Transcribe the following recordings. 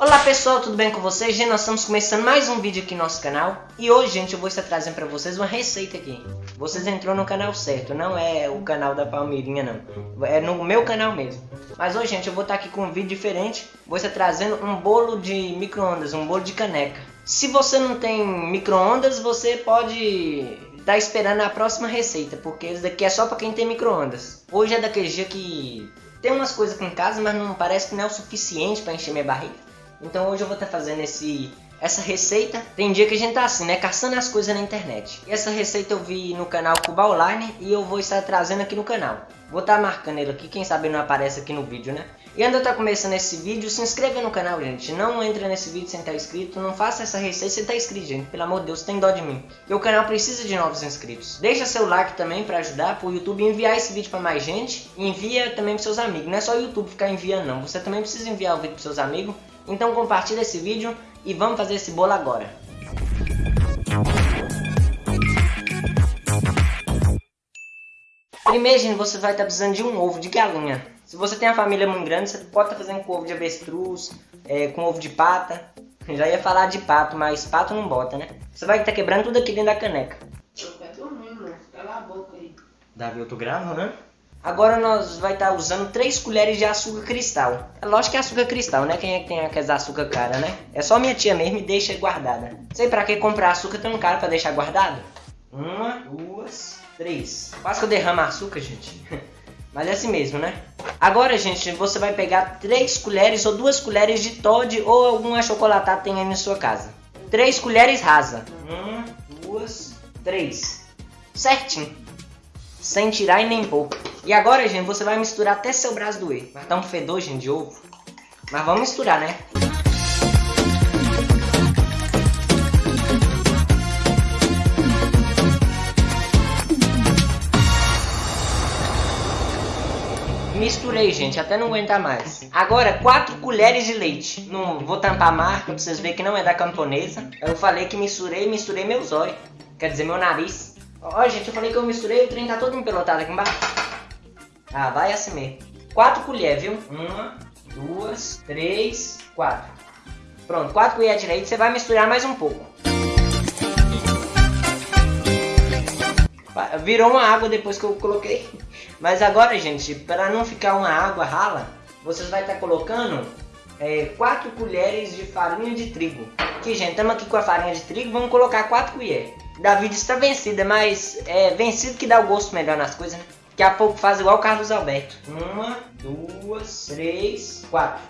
Olá pessoal, tudo bem com vocês? Gente, nós estamos começando mais um vídeo aqui no nosso canal. E hoje, gente, eu vou estar trazendo para vocês uma receita aqui. Vocês entrou no canal certo, não é o canal da Palmeirinha não. É no meu canal mesmo. Mas hoje, gente, eu vou estar aqui com um vídeo diferente. Vou estar trazendo um bolo de micro-ondas, um bolo de caneca. Se você não tem micro-ondas, você pode estar esperando a próxima receita Porque esse daqui é só para quem tem micro-ondas. Hoje é daquele dia que tem umas coisas aqui em casa, mas não parece que não é o suficiente para encher minha barriga então hoje eu vou estar tá fazendo esse, essa receita. Tem dia que a gente tá assim, né? Caçando as coisas na internet. E essa receita eu vi no canal Cuba Online e eu vou estar trazendo aqui no canal. Vou estar tá marcando ele aqui, quem sabe não aparece aqui no vídeo, né? E eu estar tá começando esse vídeo, se inscreva no canal, gente. Não entra nesse vídeo sem estar inscrito. Não faça essa receita sem estar inscrito, gente. Pelo amor de Deus, tem dó de mim. E o canal precisa de novos inscritos. Deixa seu like também para ajudar o YouTube enviar esse vídeo para mais gente. Envia também para seus amigos. Não é só o YouTube ficar enviando, não. Você também precisa enviar o vídeo para seus amigos então compartilha esse vídeo e vamos fazer esse bolo agora. Primeiro, gente, você vai estar precisando de um ovo de galinha. Se você tem uma família muito grande, você pode estar fazendo com ovo de avestruz, é, com ovo de pata. Já ia falar de pato, mas pato não bota, né? Você vai estar quebrando tudo aqui dentro da caneca. Eu dormir, mano. Cala a boca aí. Davi, eu tô gravando, né? Agora nós vai estar tá usando 3 colheres de açúcar cristal. É lógico que é açúcar cristal, né? Quem é que tem aquelas açúcar cara, né? É só minha tia mesmo e deixa guardada. Sei pra que comprar açúcar tão caro pra deixar guardado? Uma, duas, três. Quase que eu derramo açúcar, gente. Mas é assim mesmo, né? Agora, gente, você vai pegar 3 colheres ou 2 colheres de Todd ou algum achocolatado tem aí na sua casa. 3 colheres rasa. Uma, duas, três. Certinho. Sem tirar e nem pôr. E agora, gente, você vai misturar até seu braço doer. Vai dar um fedor, gente, de ovo. Mas vamos misturar, né? Misturei, gente, até não aguentar mais. Agora, 4 colheres de leite. Não vou tampar a marca pra vocês verem que não é da camponesa. Eu falei que misturei, misturei meus olhos. Quer dizer, meu nariz. Ó, gente, eu falei que eu misturei, o trem tá todo empelotado aqui embaixo. Ah, vai assim mesmo. Quatro colheres, viu? Uma, duas, três, quatro. Pronto, quatro colheres de leite. Você vai misturar mais um pouco. Virou uma água depois que eu coloquei. Mas agora, gente, para não ficar uma água rala, vocês vai estar tá colocando é, 4 colheres de farinha de trigo. Aqui, gente, estamos aqui com a farinha de trigo, vamos colocar 4 colheres. Davi está vencida, mas é vencido que dá o gosto melhor nas coisas, né? Daqui a pouco faz igual o Carlos Alberto. Uma, duas, três, quatro.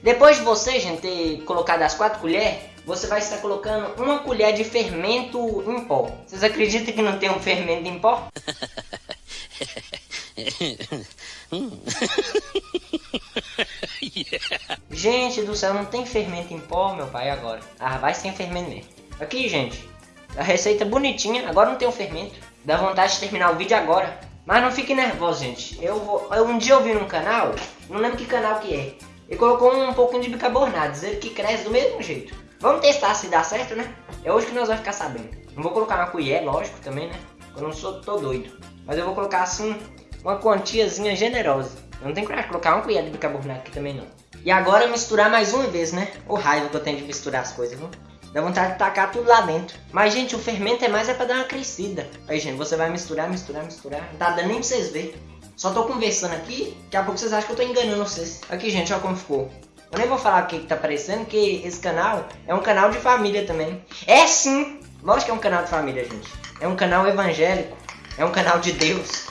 Depois de você, gente, ter colocado as quatro colheres, você vai estar colocando uma colher de fermento em pó. Vocês acreditam que não tem um fermento em pó? Gente do céu, não tem fermento em pó, meu pai, agora. Ah, vai sem fermento mesmo. Aqui, gente, a receita bonitinha, agora não tem o fermento. Dá vontade de terminar o vídeo agora. Mas não fique nervoso, gente. Eu, vou, um dia eu vi num canal, não lembro que canal que é. E colocou um pouquinho de bicarbonato, dizendo que cresce do mesmo jeito. Vamos testar se dá certo, né? É hoje que nós vamos ficar sabendo. Não vou colocar uma colher, lógico, também, né? Eu não sou tô doido. Mas eu vou colocar assim, uma quantiazinha generosa. Eu não tenho coragem de colocar uma colher de bicarbonato aqui também, não. E agora misturar mais uma vez, né? O raiva que eu tenho de misturar as coisas, viu? Dá vontade de tacar tudo lá dentro. Mas, gente, o fermento é mais é pra dar uma crescida. Aí, gente, você vai misturar, misturar, misturar. Não tá dando nem pra vocês verem. Só tô conversando aqui, daqui a pouco vocês acham que eu tô enganando vocês. Aqui, gente, olha como ficou. Eu nem vou falar o que, que tá aparecendo, que esse canal é um canal de família também. É sim! Lógico que é um canal de família, gente. É um canal evangélico. É um canal de Deus.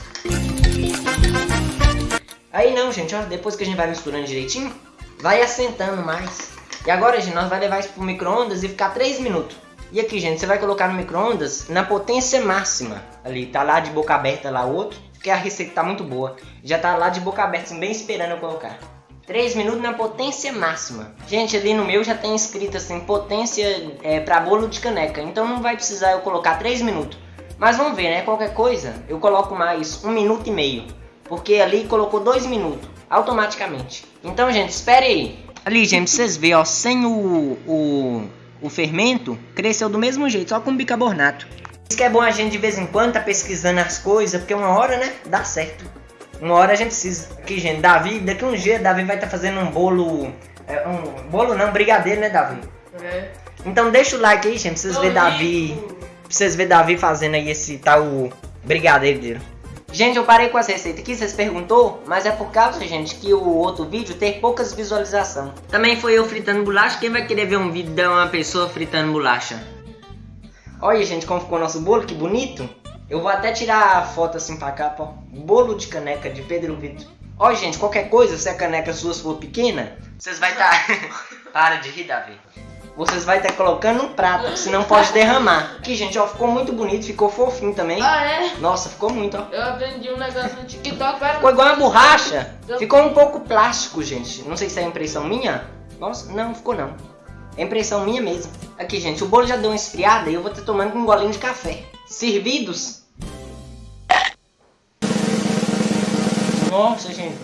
Aí não, gente, ó, depois que a gente vai misturando direitinho, vai assentando mais. E agora, gente, nós vai levar isso pro micro-ondas e ficar 3 minutos. E aqui, gente, você vai colocar no micro-ondas na potência máxima. Ali, tá lá de boca aberta lá outro, porque a receita tá muito boa. Já tá lá de boca aberta, assim, bem esperando eu colocar. 3 minutos na potência máxima. Gente, ali no meu já tem escrito assim, potência é, para bolo de caneca. Então não vai precisar eu colocar 3 minutos. Mas vamos ver, né? Qualquer coisa, eu coloco mais 1 minuto e meio. Porque ali colocou 2 minutos, automaticamente. Então, gente, espere aí. Ali, gente, vocês verem, ó, sem o, o, o fermento, cresceu do mesmo jeito, só com bicarbonato. Isso que é bom a gente de vez em quando tá pesquisando as coisas, porque uma hora, né, dá certo. Uma hora a gente precisa. Aqui, gente, Davi, daqui um dia, Davi vai estar tá fazendo um bolo É um bolo não, brigadeiro, né, Davi? É. Então deixa o like aí, gente, pra vocês verem Davi. Pra vocês verem Davi fazendo aí esse tal brigadeiro dele. Gente, eu parei com as receitas aqui, vocês perguntou, mas é por causa, gente, que o outro vídeo tem poucas visualizações. Também foi eu fritando bolacha, quem vai querer ver um vídeo de uma pessoa fritando bolacha? Olha, gente, como ficou nosso bolo, que bonito. Eu vou até tirar a foto assim pra cá, ó. Bolo de caneca de Pedro Vitor. Olha, gente, qualquer coisa, se a caneca sua for pequena, vocês vai estar... Para de rir, Davi. Vocês vai estar colocando um prato, senão pode derramar. Aqui, gente, ó, ficou muito bonito, ficou fofinho também. Ah, é? Nossa, ficou muito, ó. Eu aprendi um negócio no TikTok. Ficou igual uma borracha. Ficou um pouco plástico, gente. Não sei se é impressão minha. Nossa, não, ficou não. É impressão minha mesmo. Aqui, gente, o bolo já deu uma esfriada e eu vou estar tomando com um golinho de café. Servidos? Nossa, gente.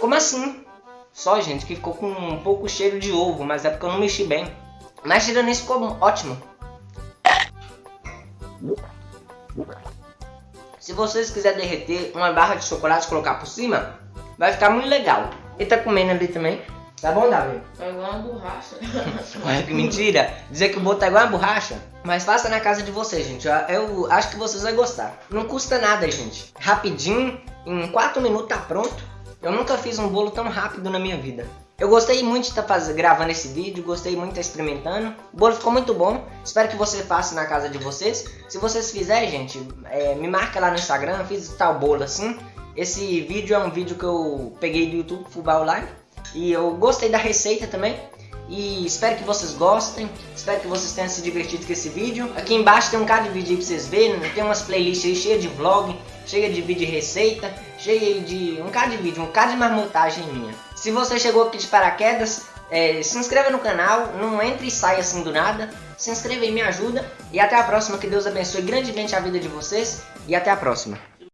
Como assim? Só, gente, que ficou com um pouco cheiro de ovo, mas é porque eu não mexi bem. Mas tirando isso, ficou ótimo. Se vocês quiserem derreter uma barra de chocolate e colocar por cima, vai ficar muito legal. Ele tá comendo ali também. Tá bom, Davi? É igual uma borracha. Olha que mentira. Dizer que o bolo tá igual uma borracha. Mas faça na casa de vocês, gente. Eu- Eu acho que vocês vão gostar. Não custa nada, gente. Rapidinho, em 4 minutos tá pronto. Eu nunca fiz um bolo tão rápido na minha vida. Eu gostei muito de estar faz... gravando esse vídeo, gostei muito de estar experimentando. O bolo ficou muito bom. Espero que você faça na casa de vocês. Se vocês fizerem, gente, é, me marca lá no Instagram, fiz tal bolo assim. Esse vídeo é um vídeo que eu peguei do YouTube Fubá Online. E eu gostei da receita também. E espero que vocês gostem. Espero que vocês tenham se divertido com esse vídeo. Aqui embaixo tem um cara de vídeo aí pra vocês verem. Tem umas playlists aí cheias de vlog, cheia de vídeo de receita, cheia de. um cara de vídeo, um cara de marmotagem minha. Se você chegou aqui de paraquedas, é, se inscreva no canal, não entre e saia assim do nada. Se inscreva e me ajuda. E até a próxima. Que Deus abençoe grandemente a vida de vocês. E até a próxima.